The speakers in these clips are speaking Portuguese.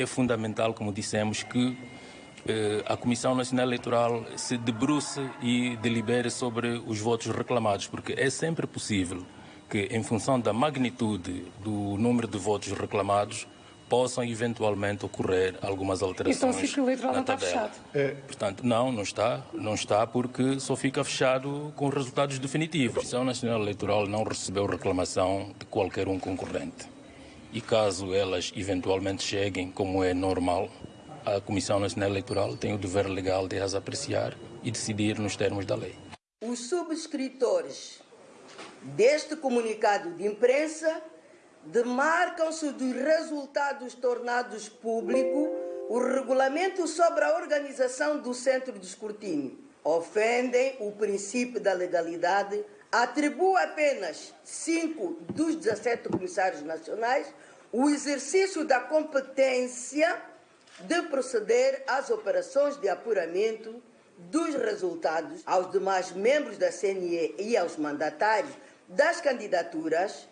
é fundamental, como dissemos, que eh, a Comissão Nacional Eleitoral se debruce e delibere sobre os votos reclamados, porque é sempre possível que, em função da magnitude do número de votos reclamados, possam eventualmente ocorrer algumas alterações. Então o ciclo eleitoral não está fechado. É. Portanto, não, não está, não está porque só fica fechado com resultados definitivos. A Comissão Nacional Eleitoral não recebeu reclamação de qualquer um concorrente. E caso elas eventualmente cheguem, como é normal, a Comissão Nacional Eleitoral tem o dever legal de as apreciar e decidir nos termos da lei. Os subscritores deste comunicado de imprensa demarcam-se dos resultados tornados público o regulamento sobre a organização do centro de escrutínio. Ofendem o princípio da legalidade, atribui apenas cinco dos 17 comissários nacionais o exercício da competência de proceder às operações de apuramento dos resultados aos demais membros da CNE e aos mandatários das candidaturas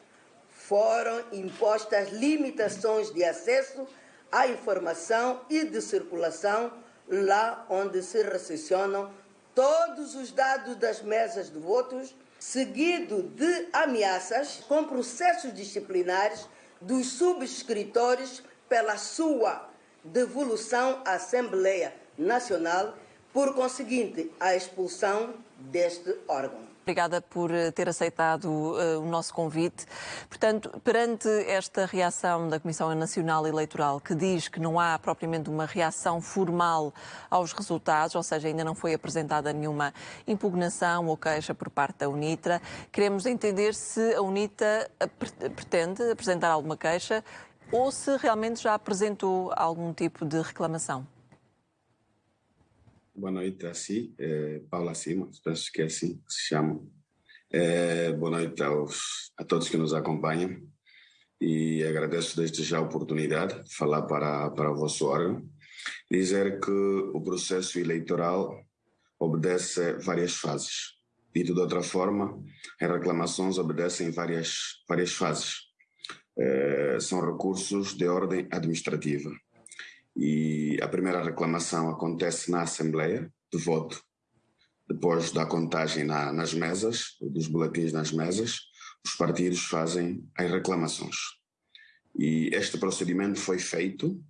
foram impostas limitações de acesso à informação e de circulação lá onde se recepcionam todos os dados das mesas de votos, seguido de ameaças com processos disciplinares dos subscritores pela sua devolução à Assembleia Nacional, por conseguinte, a expulsão deste órgão. Obrigada por eh, ter aceitado uh, o nosso convite. Portanto, perante esta reação da Comissão Nacional Eleitoral, que diz que não há propriamente uma reação formal aos resultados, ou seja, ainda não foi apresentada nenhuma impugnação ou queixa por parte da UNITRA, queremos entender se a UNITA pretende apresentar alguma queixa ou se realmente já apresentou algum tipo de reclamação. Boa noite a si, é, Paula Cima, penso que é assim que se chama. É, boa noite aos, a todos que nos acompanham e agradeço desde já a oportunidade de falar para, para o vosso órgão. Dizer que o processo eleitoral obedece várias fases. Dito de outra forma, as reclamações obedecem várias, várias fases. É, são recursos de ordem administrativa e a primeira reclamação acontece na Assembleia de voto, depois da contagem na, nas mesas, dos boletins nas mesas, os partidos fazem as reclamações. E este procedimento foi feito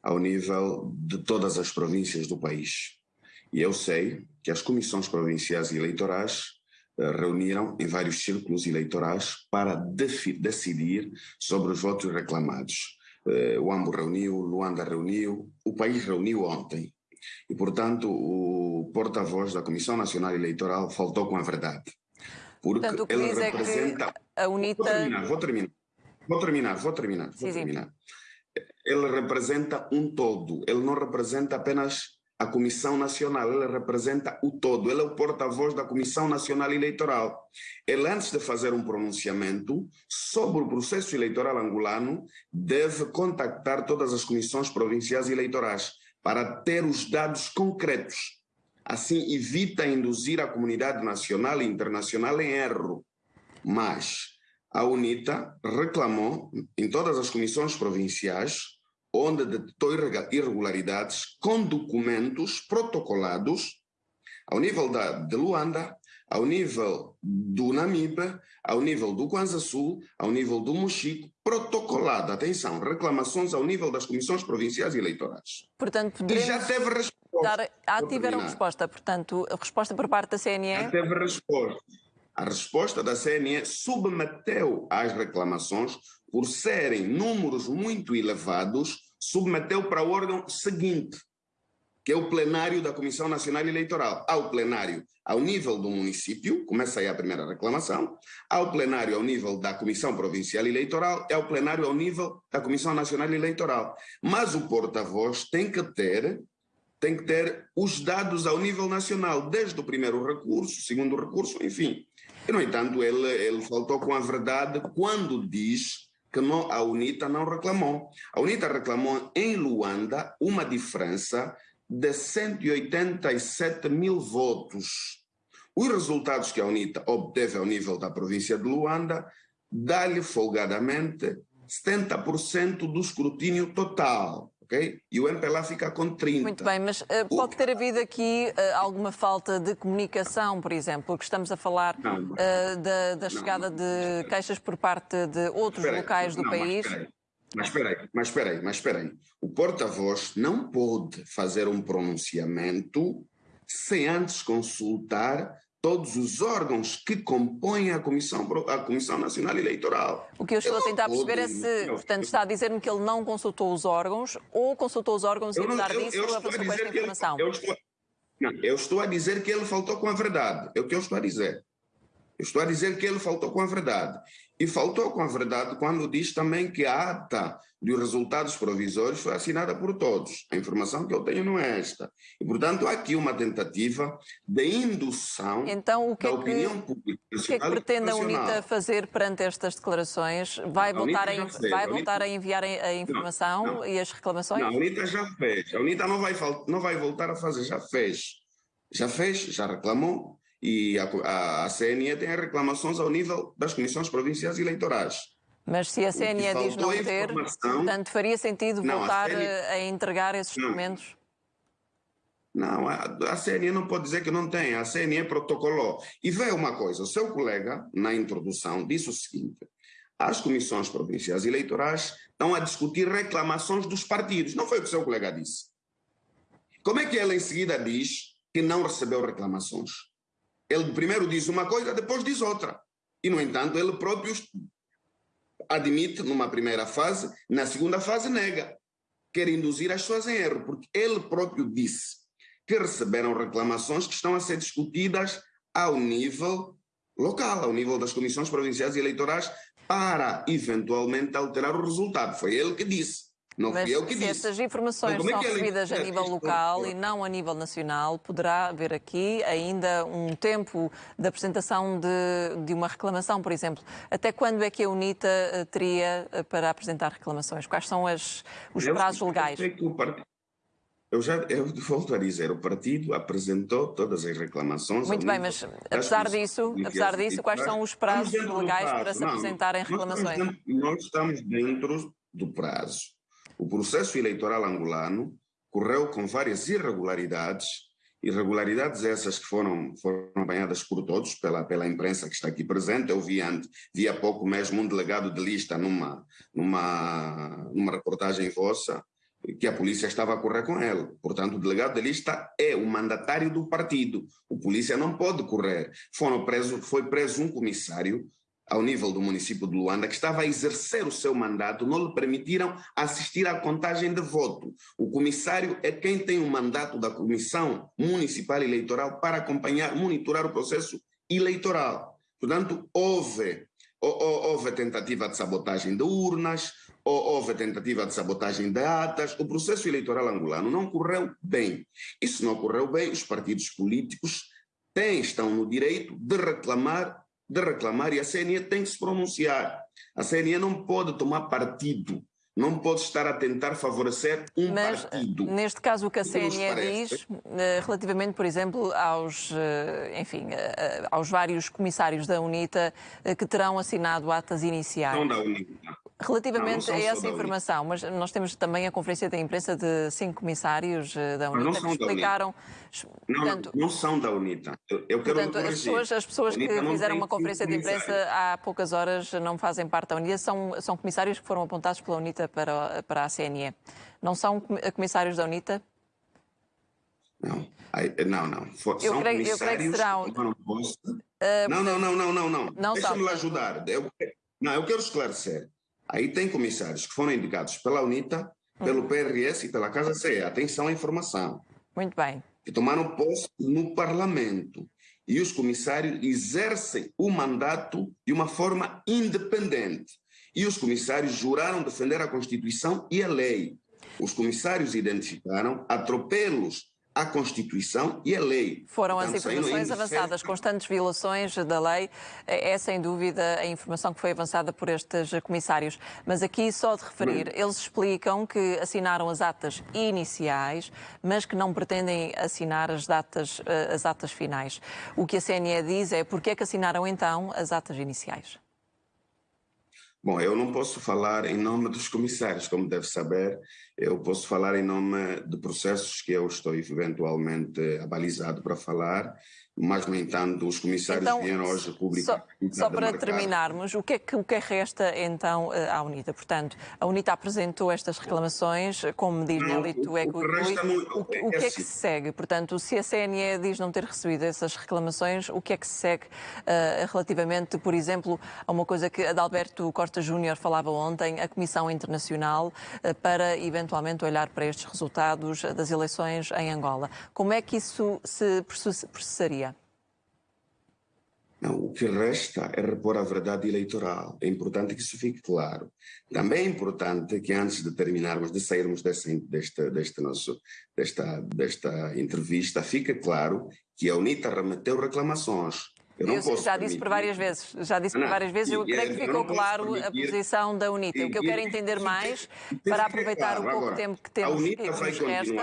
ao nível de todas as províncias do país. E eu sei que as comissões provinciais eleitorais uh, reuniram em vários círculos eleitorais para decidir sobre os votos reclamados eh, o AMBO reuniu, Luanda reuniu, o país reuniu ontem. E, portanto, o porta-voz da Comissão Nacional Eleitoral faltou com a verdade. Porque portanto, ele é representa. É a UNITA. Vou terminar, vou terminar, vou terminar, vou terminar. Vou sim, terminar. Sim. Ele representa um todo, ele não representa apenas a Comissão Nacional, ele representa o todo, ele é o porta-voz da Comissão Nacional Eleitoral. Ele, antes de fazer um pronunciamento sobre o processo eleitoral angolano, deve contactar todas as comissões provinciais eleitorais para ter os dados concretos. Assim, evita induzir a comunidade nacional e internacional em erro. Mas a UNITA reclamou em todas as comissões provinciais onde detectou irregularidades com documentos protocolados ao nível da, de Luanda, ao nível do Namibe, ao nível do Kwanza Sul, ao nível do Mochico, protocolado, atenção, reclamações ao nível das comissões provinciais e eleitorais. Portanto, e já teve resposta. Dar, ah, tiveram resposta, portanto, a resposta por parte da CNE? Já teve resposta. A resposta da CNE submeteu às reclamações por serem números muito elevados, submeteu para o órgão seguinte, que é o plenário da Comissão Nacional Eleitoral. Ao plenário ao nível do município, começa aí a primeira reclamação, ao plenário ao nível da Comissão Provincial Eleitoral e ao plenário ao nível da Comissão Nacional Eleitoral. Mas o porta-voz tem que ter tem que ter os dados ao nível nacional, desde o primeiro recurso, segundo recurso, enfim. E, no entanto, ele, ele faltou com a verdade quando diz que não, a UNITA não reclamou. A UNITA reclamou em Luanda uma diferença de 187 mil votos. Os resultados que a UNITA obteve ao nível da província de Luanda dá-lhe folgadamente 70% do escrutínio total. E o MPLA fica com 30. Muito bem, mas uh, pode ter havido aqui uh, alguma falta de comunicação, por exemplo, porque estamos a falar uh, da, da, chegada não, de queixas por parte de outros locais do não, país. Mas espera aí, mas espera aí, mas espera aí. O porta-voz não pode fazer um pronunciamento sem antes consultar todos os órgãos que compõem a Comissão, a Comissão Nacional Eleitoral. O que eu estou eu a tentar perceber é se, portanto, está a dizer-me que ele não consultou os órgãos ou consultou os órgãos e, apesar disso, eu, eu avançou com esta informação. Ele, eu, estou, não, eu estou a dizer que ele faltou com a verdade. É o que eu estou a dizer. Estou a dizer que ele faltou com a verdade. E faltou com a verdade quando diz também que a ata dos resultados provisórios foi assinada por todos. A informação que eu tenho não é esta. E, portanto, há aqui uma tentativa de indução então, o que da é que, opinião pública. O que é que pretende a UNITA fazer perante estas declarações? Vai, voltar a, vai voltar a enviar a informação não, não. e as reclamações? Não, a UNITA já fez. A UNITA não vai, não vai voltar a fazer, já fez. Já fez, já reclamou e a, a, a CNE tem reclamações ao nível das comissões provinciais eleitorais. Mas se a CNE diz não ter, portanto, faria sentido não, voltar a, CNE... a, entregar esses não. documentos? Não, a, a CNE não pode dizer que não tem, a CNE protocolou. E vê uma coisa, o seu colega, na introdução, disse o seguinte, as comissões provinciais eleitorais estão a discutir reclamações dos partidos. Não foi o que o seu colega disse. Como é que ela em seguida diz que não recebeu reclamações? Ele primeiro diz uma coisa, depois diz outra. E, no entanto, ele próprio admite numa primeira fase, na segunda fase nega. Quer induzir as pessoas em erro, porque ele próprio disse que receberam reclamações que estão a ser discutidas ao nível local, ao nível das comissões provinciais e eleitorais, para eventualmente alterar o resultado. Foi ele que disse. Não Mas eu que se estas informações então, é são recebidas a nível local e não a nível nacional, poderá haver aqui ainda um tempo de apresentação de, de uma reclamação, por exemplo. Até quando é que a UNITA eh, teria eh, para apresentar reclamações? Quais são as, os eu prazos legais? Eu já eu volto a dizer, o partido apresentou todas as reclamações. Muito bem, mas apesar disso, apesar disso, quais são os prazos legais prazo. para se apresentarem reclamações? Nós estamos, nós estamos dentro do prazo. O processo eleitoral angolano correu com várias irregularidades, irregularidades essas que foram, foram banhadas por todos, pela, pela imprensa que está aqui presente. Eu vi, ante, vi há pouco mesmo um delegado de lista numa, numa, numa reportagem vossa, que a polícia estava a correr com ele. Portanto, o delegado de lista é o mandatário do partido. O polícia não pode correr. Foram preso, foi preso um comissário ao nível do município de Luanda, que estava a exercer o seu mandato, não lhe permitiram assistir à contagem de voto. O comissário é quem tem o mandato da Comissão Municipal Eleitoral para acompanhar, monitorar o processo eleitoral. Portanto, houve, houve tentativa de sabotagem de urnas, houve tentativa de sabotagem de atas, o processo eleitoral angolano não correu bem. Se não correu bem, os partidos políticos têm, estão no direito de reclamar de reclamar e a CNE tem que se pronunciar. A CNE não pode tomar partido, não pode estar a tentar favorecer um Mas, partido. Neste caso, o que a CNE diz, eh, relativamente, por exemplo, aos, eh, enfim, eh, aos vários comissários da UNITA que terão assinado atas iniciais. Não da UNITA. Relativamente não, não a essa informação, mas nós temos também a conferência de imprensa de cinco comissários da UNITA que explicaram. Não, portanto, não são da UNITA. Eu, eu portanto, as pessoas, as pessoas que fizeram uma conferência de imprensa há poucas horas não fazem parte da UNITA, são, são comissários que foram apontados pela UNITA para, para a CNE. Não são comissários da UNITA? Não, não, não. For, eu, creio, eu creio que serão. Uh, não, não, não, não, não, não. não Deixa-me ajudar. Eu, não, eu quero esclarecer. Aí tem comissários que foram indicados pela UNITA, pelo PRS e pela Casa CE. Atenção à informação. Muito bem. Que tomaram posse no Parlamento. E os comissários exercem o mandato de uma forma independente. E os comissários juraram defender a Constituição e a lei. Os comissários identificaram atropelos a Constituição e a lei. Foram Portanto, as informações avançadas, constantes violações da lei, é, é sem dúvida a informação que foi avançada por estes comissários. Mas aqui só de referir, Bem. eles explicam que assinaram as atas iniciais, mas que não pretendem assinar as, datas, eh, as atas finais. O que a CNE diz é porque é que assinaram então as atas iniciais? Bom, eu não posso falar em nome dos comissários, como deve saber, eu posso falar em nome de processos que eu estou eventualmente abalizado para falar, mas, no entanto, os comissários então, vieram hoje publicar. Só, só para marcar. terminarmos, o que, é que, o que é resta então eh, à UNITA? Portanto, a UNITA apresentou estas reclamações, como diz Nelito é o, o, o, o, que é que se segue? Portanto, se a CNE diz não ter recebido essas reclamações, o que é que se segue uh, relativamente, por exemplo, a uma coisa que Adalberto Costa Júnior falava ontem, a Comissão Internacional, uh, para eventualmente olhar para estes resultados das eleições em Angola. Como é que isso se processaria? Não, o que resta é repor a verdade eleitoral. É importante que isso fique claro. Também é importante que antes de terminarmos, de sairmos desta, desta, nosso, desta, desta entrevista, fique claro que a UNITA remeteu reclamações eu, eu já disse por várias vezes, já disse por várias vezes, eu creio que ficou claro a posição da UNITA. O que eu quero entender mais, para aproveitar o pouco tempo que temos que nos resta,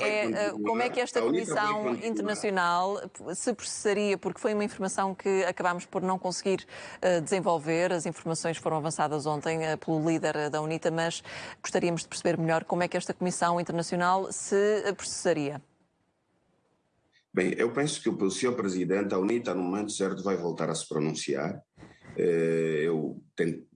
é eh, como é que esta Comissão Internacional se processaria, porque foi uma informação que acabámos por não conseguir uh, desenvolver, as informações foram avançadas ontem uh, pelo líder da UNITA, mas gostaríamos de perceber melhor como é que esta Comissão Internacional se processaria. Bem, eu penso que o senhor presidente, a UNITA, no momento certo, vai voltar a se pronunciar. Eh, eu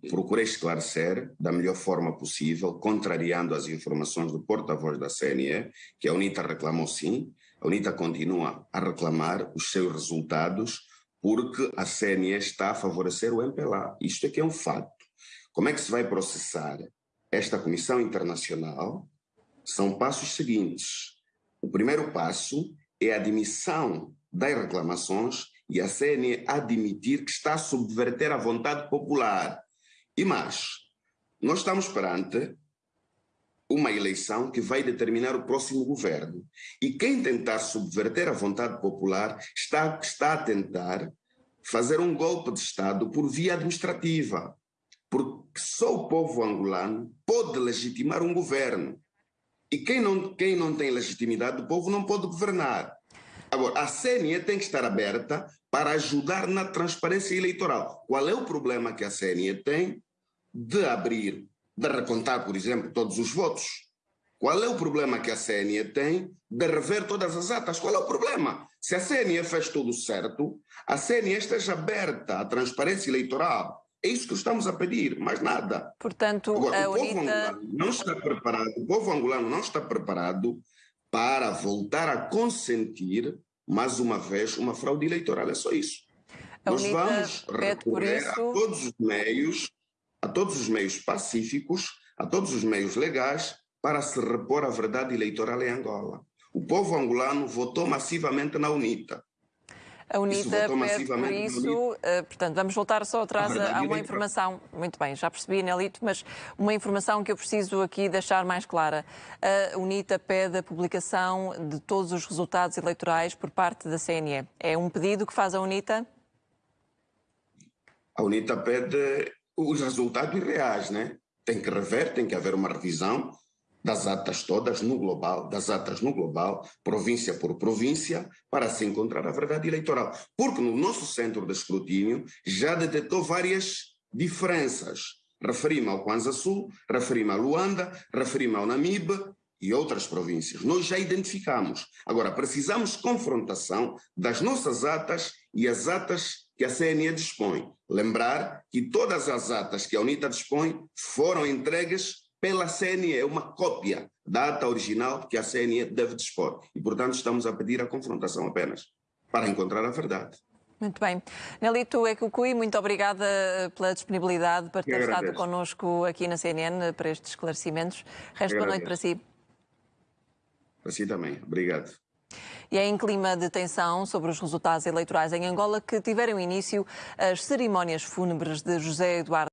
procurei esclarecer da melhor forma possível, contrariando as informações do porta-voz da CNE, que a UNITA reclamou sim. A UNITA continua a reclamar os seus resultados, porque a CNE está a favorecer o MPLA. Isto é que é um fato. Como é que se vai processar esta comissão internacional? São passos seguintes. O primeiro passo é a admissão das reclamações e a CNE admitir que está a subverter a vontade popular. E mais, nós estamos perante uma eleição que vai determinar o próximo governo. E quem tentar subverter a vontade popular está, está a tentar fazer um golpe de Estado por via administrativa. Porque só o povo angolano pode legitimar um governo. E quem não, quem não tem legitimidade do povo não pode governar. Agora, a CNE tem que estar aberta para ajudar na transparência eleitoral. Qual é o problema que a CNE tem de abrir, de recontar, por exemplo, todos os votos? Qual é o problema que a CNE tem de rever todas as atas? Qual é o problema? Se a CNE fez tudo certo, a CNE esteja aberta à transparência eleitoral. É isso que estamos a pedir, mais nada. Portanto, Agora, a o povo angolano não está preparado, o povo angolano não está preparado para voltar a consentir, mais uma vez, uma fraude eleitoral. É só isso. A Nós vamos recorrer isso... a todos os meios, a todos os meios pacíficos, a todos os meios legais, para se repor a verdade eleitoral em Angola. O povo angolano votou massivamente na UNITA. A UNITA pede por isso, uh, portanto, vamos voltar só atrás a, a uma informação, muito bem, já percebi, Nelito, mas uma informação que eu preciso aqui deixar mais clara. A UNITA pede a publicação de todos os resultados eleitorais por parte da CNE. É um pedido que faz a UNITA? A UNITA pede os resultados reais, né? Tem que rever, tem que haver uma revisão das atas todas no global, das atas no global, província por província, para se encontrar a verdade eleitoral. Porque no nosso centro de escrutínio já detectou várias diferenças. Referi-me ao Kwanza Sul, referi-me a Luanda, referi-me ao Namibe e outras províncias. Nós já identificamos. Agora, precisamos confrontação das nossas atas e as atas que a CNE dispõe. Lembrar que todas as atas que a UNITA dispõe foram entregues pela CNE, é uma cópia da ata original que a CNE deve dispor. E, portanto, estamos a pedir a confrontação apenas, para encontrar a verdade. Muito bem. Nelito Ekucui, muito obrigada pela disponibilidade para ter estado connosco aqui na CNN para estes esclarecimentos. Resto boa noite para si. Para si também. Obrigado. E é em clima de tensão sobre os resultados eleitorais em Angola que tiveram início as cerimónias fúnebres de José Eduardo